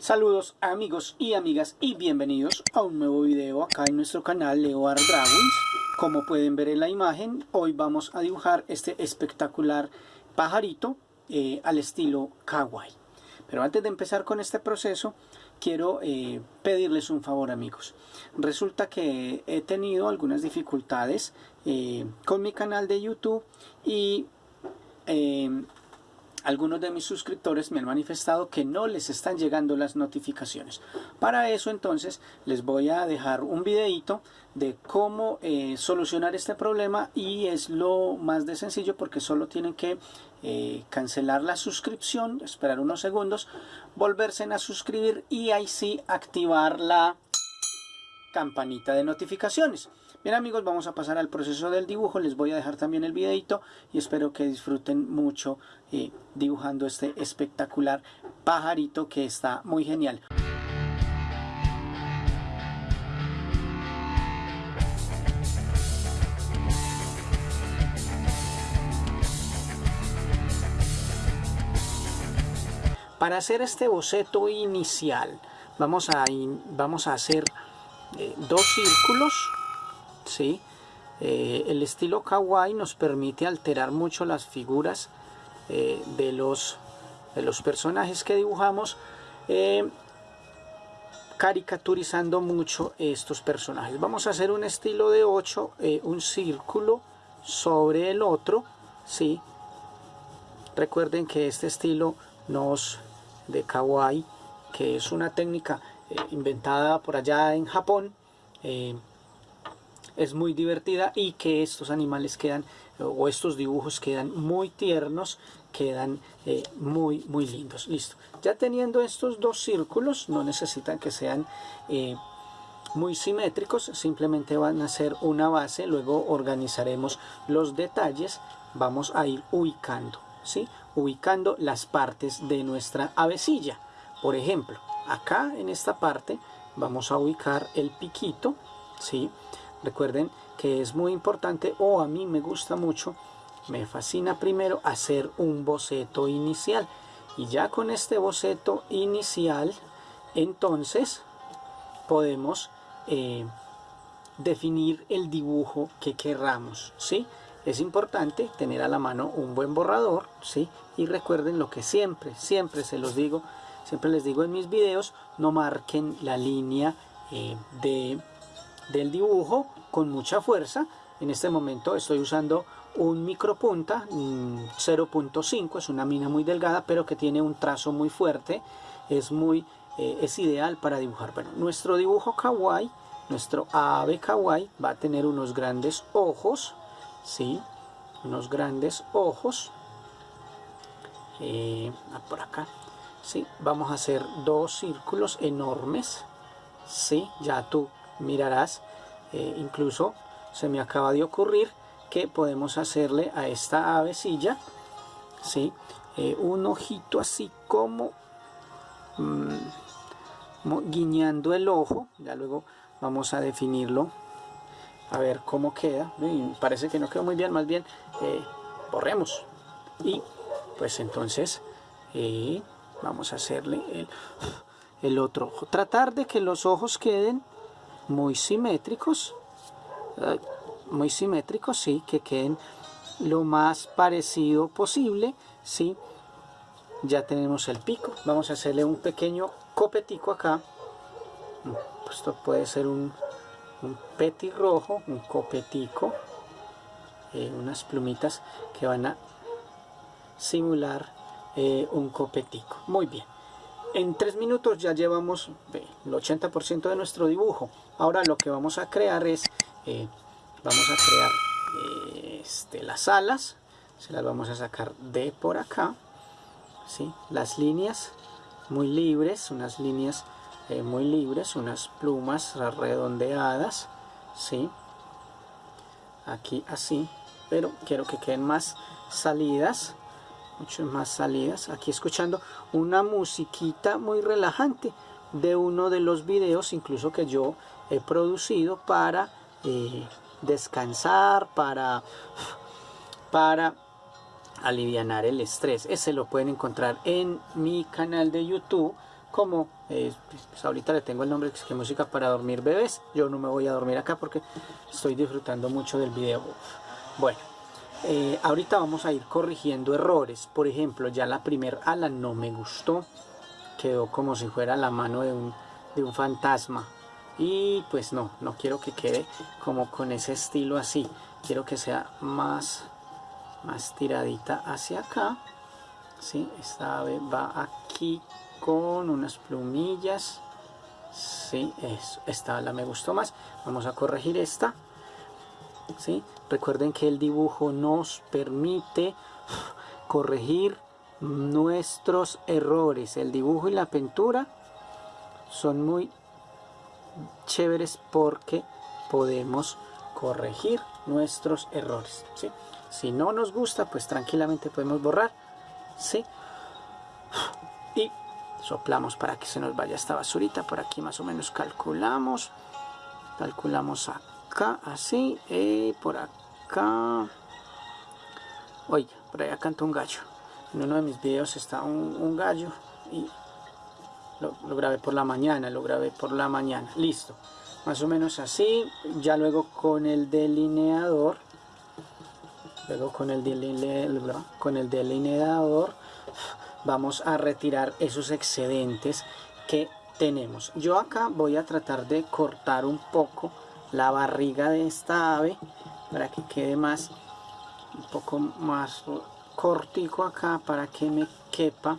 Saludos amigos y amigas y bienvenidos a un nuevo video acá en nuestro canal Leo Art Drawings. Como pueden ver en la imagen, hoy vamos a dibujar este espectacular pajarito eh, al estilo kawaii. Pero antes de empezar con este proceso, quiero eh, pedirles un favor amigos. Resulta que he tenido algunas dificultades eh, con mi canal de YouTube y algunos de mis suscriptores me han manifestado que no les están llegando las notificaciones. Para eso entonces les voy a dejar un videito de cómo eh, solucionar este problema y es lo más de sencillo porque solo tienen que eh, cancelar la suscripción, esperar unos segundos, volverse a suscribir y ahí sí activar la campanita de notificaciones. Bien amigos, vamos a pasar al proceso del dibujo. Les voy a dejar también el videito y espero que disfruten mucho eh, dibujando este espectacular pajarito que está muy genial. Para hacer este boceto inicial vamos a, vamos a hacer eh, dos círculos ¿sí? Eh, el estilo kawaii nos permite alterar mucho las figuras eh, de, los, de los personajes que dibujamos caricaturizando mucho estos personajes vamos a hacer un estilo de 8 un círculo sobre el otro ¿sí? recuerden que este estilo nos de kawaii que es una técnica inventada por allá en Japón eh, es muy divertida y que estos animales quedan o estos dibujos quedan muy tiernos quedan eh, muy muy lindos listo ya teniendo estos dos círculos no necesitan que sean eh, muy simétricos simplemente van a ser una base luego organizaremos los detalles vamos a ir ubicando ¿sí? ubicando las partes de nuestra avecilla por ejemplo acá en esta parte vamos a ubicar el piquito ¿sí? Recuerden que es muy importante o a mí me gusta mucho me fascina primero hacer un boceto inicial y ya con este boceto inicial entonces podemos eh, definir el dibujo que querramos ¿sí? es importante tener a la mano un buen borrador ¿sí? y recuerden lo que siempre siempre se los digo siempre les digo en mis videos no marquen la línea eh, de del dibujo con mucha fuerza. En este momento estoy usando un micropunta 0.5, es una mina muy delgada pero que tiene un trazo muy fuerte, es muy eh, es ideal para dibujar. Bueno, nuestro dibujo kawaii, nuestro ave kawaii va a tener unos grandes ojos, ¿sí? unos grandes ojos, eh, ah, por acá, ¿sí? vamos a hacer dos círculos enormes, ¿sí? ya tú mirarás eh, incluso se me acaba de ocurrir que podemos hacerle a esta avecilla ¿sí? Eh, un ojito así como mm, guiñando el ojo. Ya luego vamos a definirlo. A ver cómo queda. Parece que no quedó muy bien. Más bien eh, borremos. Y pues entonces vamos a hacerle el, el otro ojo. Tratar de que los ojos queden muy simétricos, muy simétricos, sí, que queden lo más parecido posible, sí. Ya tenemos el pico, vamos a hacerle un pequeño copetico acá. Esto puede ser un, un petirrojo, un copetico, eh, unas plumitas que van a simular eh, un copetico. Muy bien. En tres minutos ya llevamos el 80% de nuestro dibujo. Ahora lo que vamos a crear es, eh, vamos a crear eh, este, las alas, se las vamos a sacar de por acá, ¿sí? las líneas muy libres, unas líneas eh, muy libres, unas plumas redondeadas, ¿sí? aquí así, pero quiero que queden más salidas, mucho más salidas aquí escuchando una musiquita muy relajante de uno de los videos incluso que yo he producido para eh, descansar para para aliviar el estrés. Ese lo pueden encontrar en mi canal de youtube como eh, pues ahorita le tengo el nombre que es música para dormir bebés. Yo no me voy a dormir acá porque estoy disfrutando mucho del video. Bueno eh, ahorita vamos a ir corrigiendo errores. Por ejemplo ya la primer ala no me gustó. Quedó como si fuera la mano de un, de un fantasma. Y pues no, no quiero que quede como con ese estilo así. Quiero que sea más más tiradita hacia acá. ¿sí? esta ave va aquí con unas plumillas. Sí, es, esta la me gustó más. Vamos a corregir esta recuerden que el dibujo nos permite corregir nuestros errores. El dibujo y la pintura son muy chéveres porque podemos corregir nuestros errores si no nos gusta pues tranquilamente podemos borrar y soplamos para que se nos vaya esta basurita. Por aquí más o menos calculamos calculamos acá así y por acá. Oiga por allá canta un gallo. En uno de mis videos está un, gallo y lo, grabé por la mañana, lo grabé por la mañana, listo. Más o menos así, ya luego con el delineador luego con el, delineador, con el delineador vamos a retirar esos excedentes que tenemos. Yo acá voy a tratar de cortar un poco la barriga de esta ave para que quede más un poco más cortico acá para que me quepa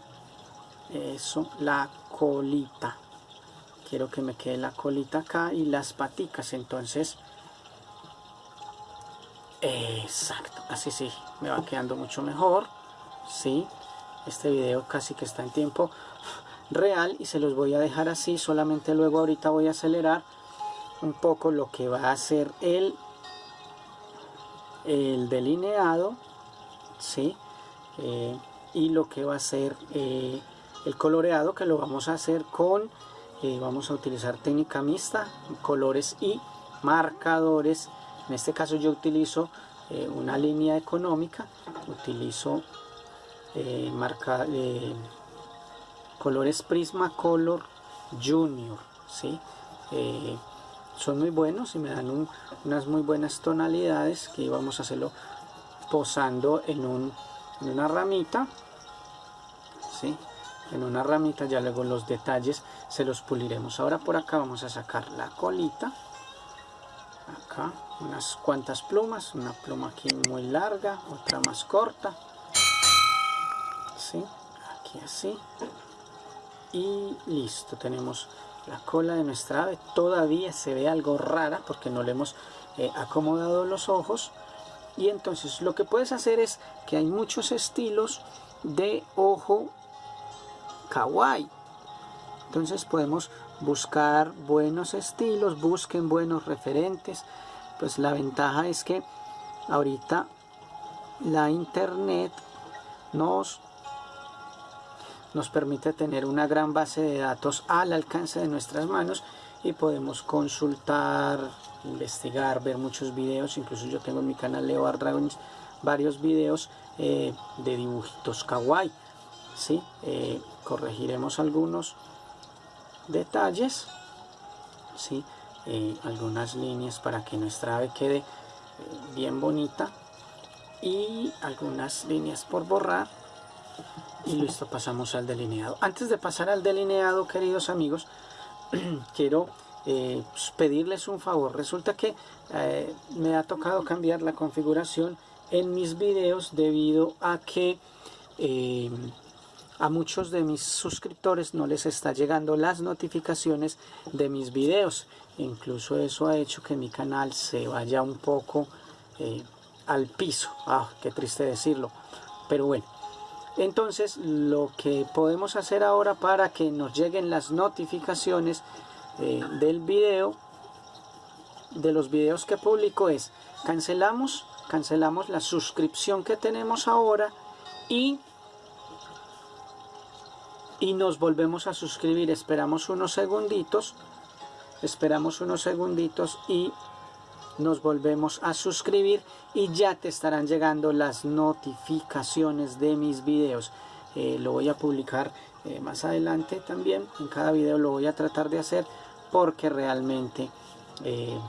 eso la colita. Quiero que me quede la colita acá y las paticas entonces. Exacto así sí me va quedando mucho mejor sí. Este video casi que está en tiempo real y se los voy a dejar así solamente luego ahorita voy a acelerar un poco lo que va a hacer el el delineado ¿sí? Eh, y lo que va a ser eh, el coloreado que lo vamos a hacer con eh, vamos a utilizar técnica mixta colores y marcadores en este caso yo utilizo una línea económica utilizo marca colores Prismacolor Junior ¿sí? Son muy buenos y me dan unas muy buenas tonalidades que vamos a hacerlo posando en, un, en una ramita ¿sí? en una ramita ya luego los detalles se los puliremos. Ahora por acá vamos a sacar la colita. Acá unas cuantas plumas una pluma aquí muy larga otra más corta. Aquí así. Y listo tenemos la cola de nuestra ave todavía se ve algo rara porque no le hemos eh, acomodado los ojos. Y entonces lo que puedes hacer es que hay muchos estilos de ojo kawaii. Entonces podemos buscar buenos estilos busquen buenos referentes. Pues la ventaja es que ahorita la internet nos nos permite tener una gran base de datos al alcance de nuestras manos y podemos consultar, investigar, ver muchos videos, incluso yo tengo en mi canal Leo Art Dragons varios videos eh, de dibujitos kawaii, ¿sí? Eh, corregiremos algunos detalles, ¿sí? Eh, algunas líneas para que nuestra ave quede bien bonita y algunas líneas por borrar y listo pasamos al delineado. Antes de pasar al delineado queridos amigos quiero eh, pues, pedirles un favor. Resulta que eh, me ha tocado cambiar la configuración en mis videos debido a que eh, a muchos de mis suscriptores no les está llegando las notificaciones de mis videos. Incluso eso ha hecho que mi canal se vaya un poco al piso. Ah, qué triste decirlo. Pero bueno entonces lo que podemos hacer ahora para que nos lleguen las notificaciones eh, del video de los videos que publico es cancelamos cancelamos la suscripción que tenemos ahora y y nos volvemos a suscribir. Esperamos unos segunditos esperamos unos segunditos y nos volvemos a suscribir y ya te estarán llegando las notificaciones de mis videos. Eh, lo voy a publicar eh, más adelante también. En cada video lo voy a tratar de hacer porque realmente eh,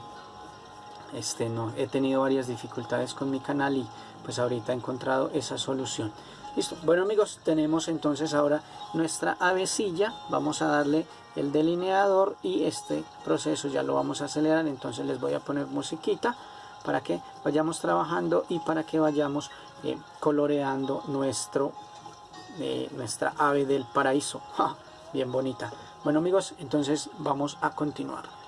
este, no, he tenido varias dificultades con mi canal y pues ahorita he encontrado esa solución. Listo, bueno amigos, tenemos entonces ahora nuestra avecilla, vamos a darle el delineador y este proceso ya lo vamos a acelerar, entonces les voy a poner musiquita para que vayamos trabajando y para que vayamos eh, coloreando nuestro, eh, nuestra ave del paraíso, bien bonita. Bueno amigos, entonces vamos a continuar.